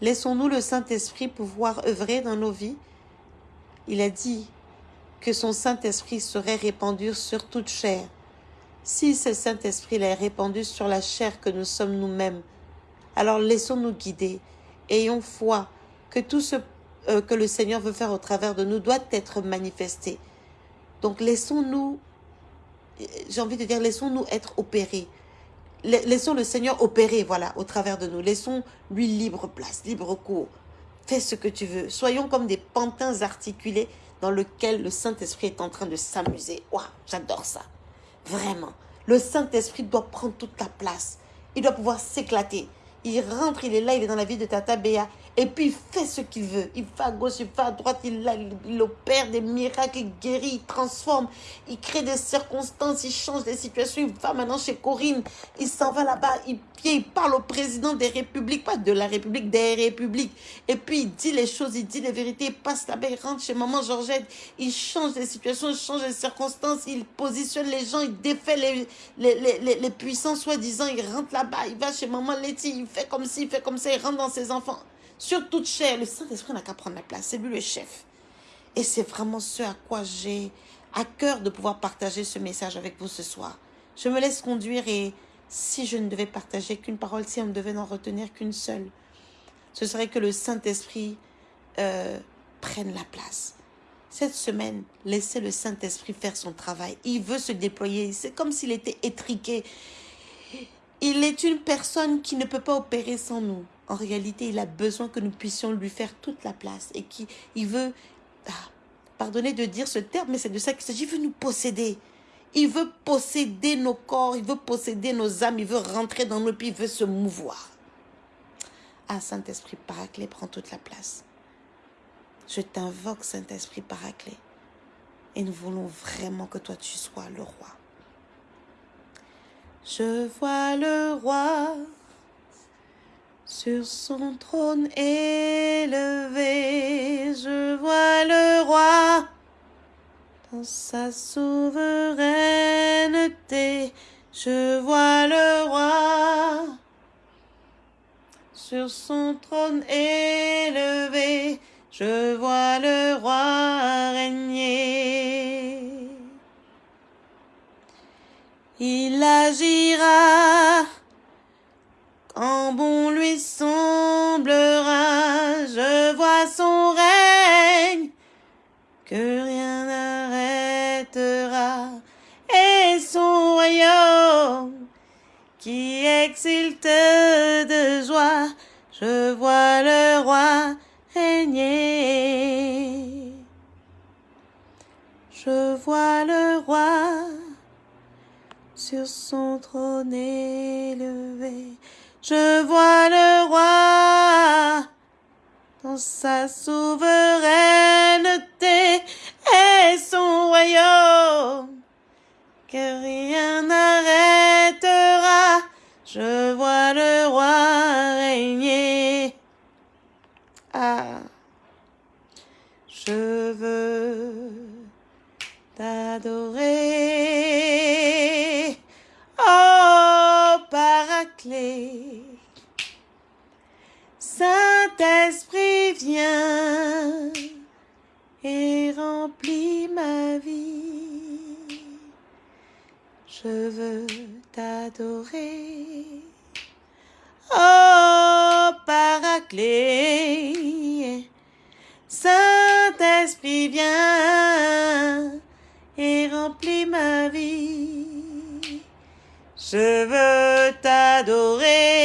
Laissons-nous le Saint-Esprit pouvoir œuvrer dans nos vies. Il a dit que son Saint-Esprit serait répandu sur toute chair si ce Saint-Esprit est répandu sur la chair que nous sommes nous-mêmes, alors laissons-nous guider ayons foi que tout ce euh, que le Seigneur veut faire au travers de nous doit être manifesté. Donc laissons-nous, j'ai envie de dire, laissons-nous être opérés. Laissons le Seigneur opérer, voilà, au travers de nous. Laissons lui libre place, libre cours. Fais ce que tu veux. Soyons comme des pantins articulés dans lesquels le Saint-Esprit est en train de s'amuser. Waouh, j'adore ça. Vraiment. Le Saint-Esprit doit prendre toute la place. Il doit pouvoir s'éclater. Il rentre, il est là, il est dans la vie de Tata Béa. Et puis il fait ce qu'il veut. Il va à gauche, il va à droite, il, opère des miracles, il guérit, il transforme, il crée des circonstances, il change des situations. Il va maintenant chez Corinne, il s'en va là-bas, il, il parle au président des républiques, pas de la République, des républiques. Et puis il dit les choses, il dit les vérités, il passe là-bas, il rentre chez maman Georgette, il change des situations, il change des circonstances, il positionne les gens, il défait les, les, les, les, puissants soi-disant, il rentre là-bas, il va chez maman Letty, il fait comme ci, il fait comme ça, il rentre dans ses enfants sur toute chair. Le Saint-Esprit n'a qu'à prendre la place. C'est lui le chef. Et c'est vraiment ce à quoi j'ai à cœur de pouvoir partager ce message avec vous ce soir. Je me laisse conduire et si je ne devais partager qu'une parole, si on ne devait n'en retenir qu'une seule, ce serait que le Saint-Esprit euh, prenne la place. Cette semaine, laissez le Saint-Esprit faire son travail. Il veut se déployer. C'est comme s'il était étriqué. Il est une personne qui ne peut pas opérer sans nous. En réalité, il a besoin que nous puissions lui faire toute la place et qui il veut, ah, pardonnez de dire ce terme, mais c'est de ça qu'il s'agit, il veut nous posséder. Il veut posséder nos corps, il veut posséder nos âmes, il veut rentrer dans nos pieds, il veut se mouvoir. Ah, Saint-Esprit Paraclet, prends toute la place. Je t'invoque, Saint-Esprit Paraclet. Et nous voulons vraiment que toi, tu sois le roi. Je vois le roi sur son trône élevé, je vois le roi dans sa souveraineté. Je vois le roi sur son trône élevé. Je vois le roi régner. Il agira quand bon semblera, je vois son règne, que rien n'arrêtera, et son royaume qui exulte de joie, je vois le roi régner. Je vois le roi sur son trône élevé. Je vois le roi dans sa souveraineté et son royaume que rien n'arrêtera. Je vois le roi Saint-Esprit, viens et remplis ma vie. Je veux t'adorer. Oh, Paraclet, Saint-Esprit, viens et remplis ma vie. Je veux t'adorer.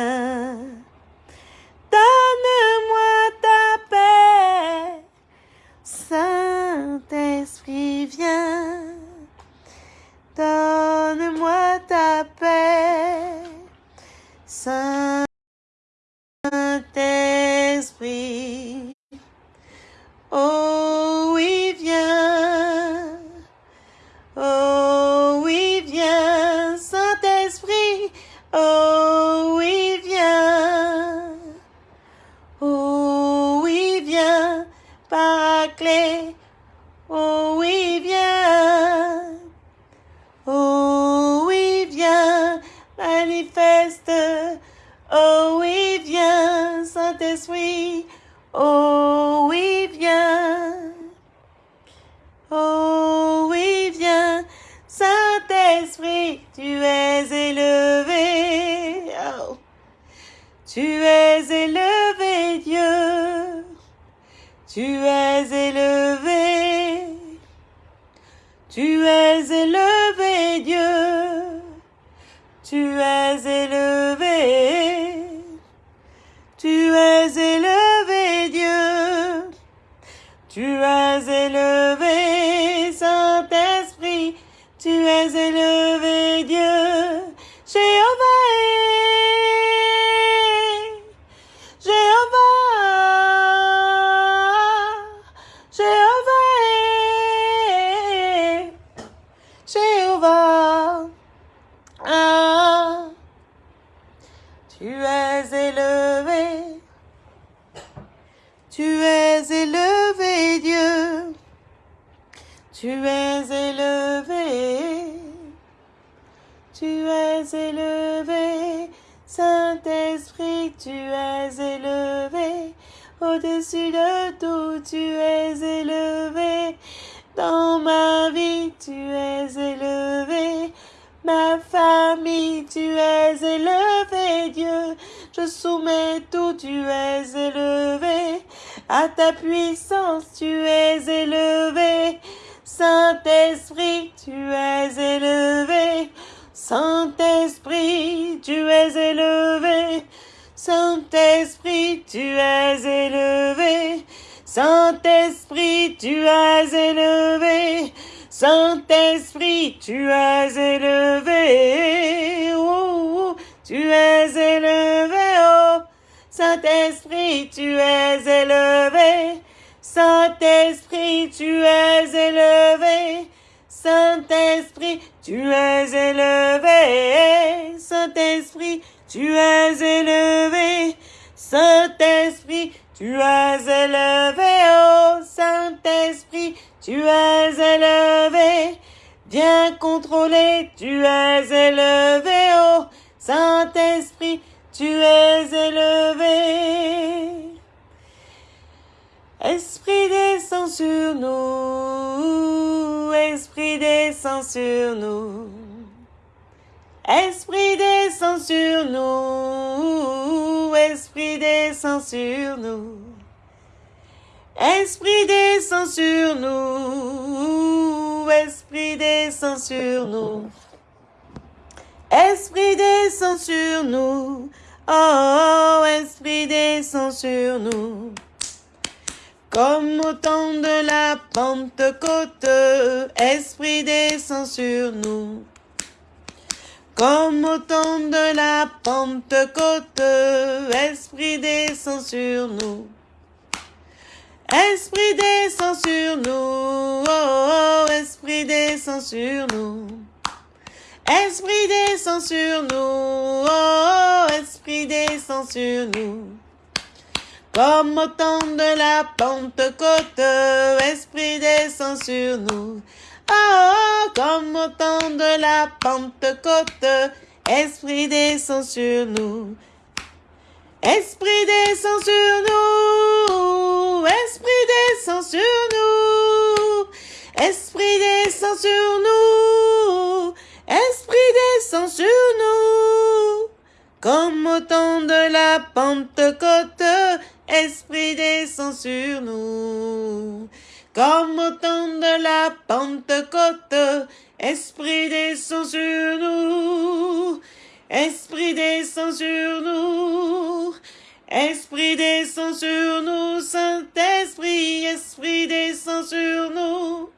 Saint-Esprit, Oh oui, viens. Oh oui, viens, manifeste. Oh oui, viens, Saint-Esprit. Oh oui, viens. Oh oui, viens, Saint-Esprit, tu es élevé. Oh. Tu es élevé, Dieu. Tu es tu es élevé. Au-dessus de tout, tu es élevé. Dans ma vie, tu es élevé. Ma famille, tu es élevé, Dieu. Je soumets tout, tu es élevé. À ta puissance, tu es élevé. Saint-Esprit, tu es élevé. Saint-Esprit, tu es élevé. Saint-Esprit, tu es élevé. Saint-Esprit, tu es élevé. Saint-Esprit, tu es élevé. Oh, oh, tu es élevé. Oh, Saint-Esprit, tu es élevé. Saint-Esprit, tu es élevé. Saint-Esprit, tu es élevé. Saint-Esprit, tu es élevé. Saint-Esprit, tu es élevé. Oh, Saint-Esprit, tu es élevé. Viens contrôler, tu es élevé. Oh, Saint-Esprit, tu es élevé. Esprit descend sur nous, Esprit descend sur nous. Esprit descend sur nous, Esprit descend sur nous. Esprit descend sur nous, Esprit descend sur nous. Esprit descend sur nous, oh, Esprit descend sur nous. Comme au temps de la Pentecôte, Esprit descend sur nous. Comme au temps de la Pentecôte, Esprit descend sur nous. Esprit descend sur nous, oh, oh, Esprit descend sur nous. Esprit descend sur nous, oh, Esprit descend sur nous. Comme au temps de la Pentecôte, Esprit descend sur nous. Oh, comme au temps de la Pentecôte, Esprit descend sur nous. Esprit descend sur nous, Esprit descend sur nous, Esprit descend sur nous, Esprit descend sur nous. Comme au temps de la Pentecôte, Esprit descend sur nous. Comme au temps de la Pentecôte. Esprit descend sur nous, Esprit descend sur nous, Esprit descend sur nous, Saint-Esprit, Esprit descend sur nous.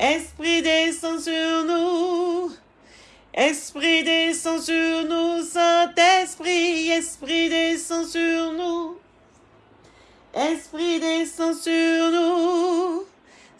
Esprit descend sur nous. Esprit descend sur nous, Saint-Esprit, Esprit descend sur nous. Esprit descend sur nous.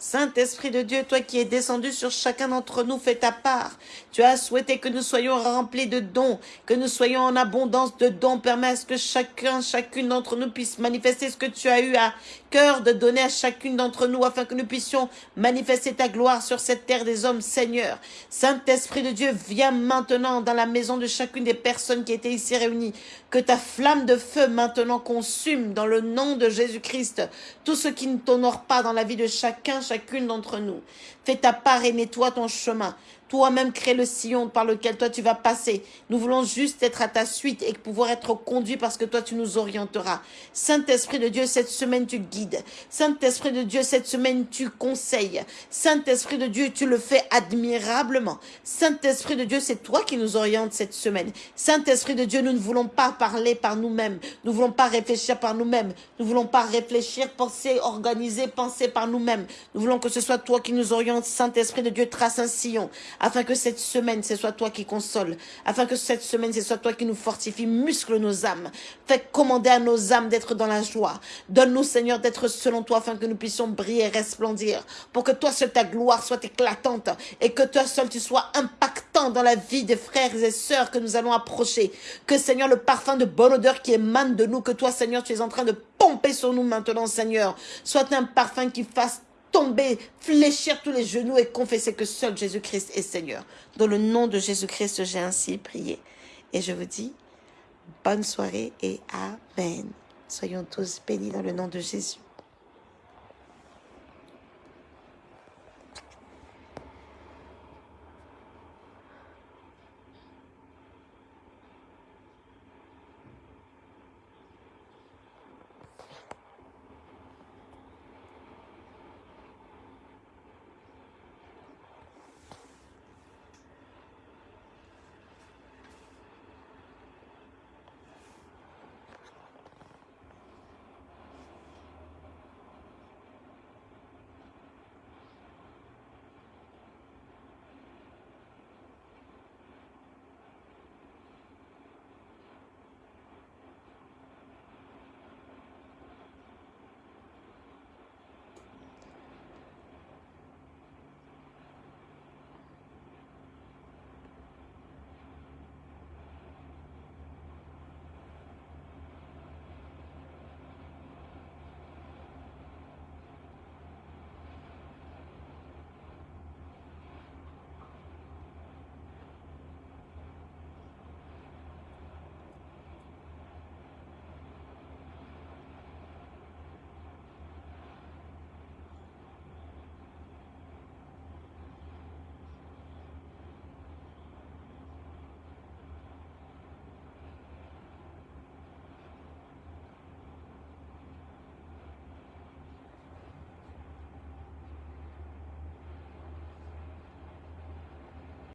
Saint-Esprit de Dieu, toi qui es descendu sur chacun d'entre nous, fais ta part. Tu as souhaité que nous soyons remplis de dons, que nous soyons en abondance de dons. Permets à ce que chacun, chacune d'entre nous puisse manifester ce que tu as eu à cœur de donner à chacune d'entre nous afin que nous puissions manifester ta gloire sur cette terre des hommes, Seigneur. Saint-Esprit de Dieu, viens maintenant dans la maison de chacune des personnes qui étaient ici réunies. Que ta flamme de feu maintenant consume dans le nom de Jésus-Christ tout ce qui ne t'honore pas dans la vie de chacun, chacune d'entre nous. Fais ta part et nettoie ton chemin. Toi-même crée le sillon par lequel toi tu vas passer. Nous voulons juste être à ta suite et pouvoir être conduits parce que toi tu nous orienteras. Saint-Esprit de Dieu, cette semaine tu guides. Saint-Esprit de Dieu, cette semaine tu conseilles. Saint-Esprit de Dieu, tu le fais admirablement. Saint-Esprit de Dieu, c'est toi qui nous orientes cette semaine. Saint-Esprit de Dieu, nous ne voulons pas parler par nous-mêmes. Nous ne voulons pas réfléchir par nous-mêmes. Nous ne voulons pas réfléchir, penser, organiser, penser par nous-mêmes. Nous voulons que ce soit toi qui nous orientes. Saint-Esprit de Dieu, trace un sillon afin que cette semaine, ce soit toi qui console, afin que cette semaine, ce soit toi qui nous fortifie, muscle nos âmes, fais commander à nos âmes d'être dans la joie. Donne-nous, Seigneur, d'être selon toi, afin que nous puissions briller et resplendir, pour que toi seul ta gloire soit éclatante, et que toi seul tu sois impactant dans la vie des frères et sœurs que nous allons approcher. Que, Seigneur, le parfum de bonne odeur qui émane de nous, que toi, Seigneur, tu es en train de pomper sur nous maintenant, Seigneur, soit un parfum qui fasse tomber, fléchir tous les genoux et confesser que seul Jésus-Christ est Seigneur. Dans le nom de Jésus-Christ, j'ai ainsi prié. Et je vous dis, bonne soirée et Amen. Soyons tous bénis dans le nom de Jésus.